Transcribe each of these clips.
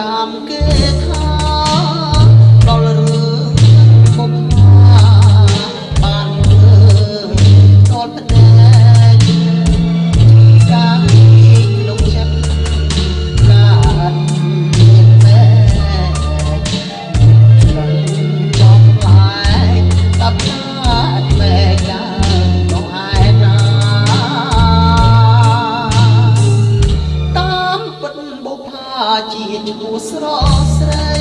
តាមគេថា ជាឈ្មោះស្រស់ស្រី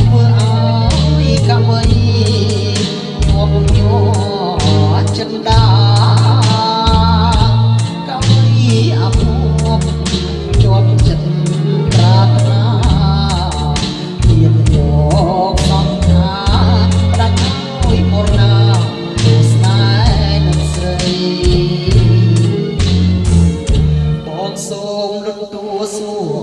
ធ្វើឲ្យកាវៃជាប់ញ័រចិនដាកាវៃអភូពជាប់ចិត្តប្រាថ្នាទៀតមកសំថាផ្ដាច់មួយមរណាស្នេហ៍នឹងស្រីបងសូមរំទួសួរ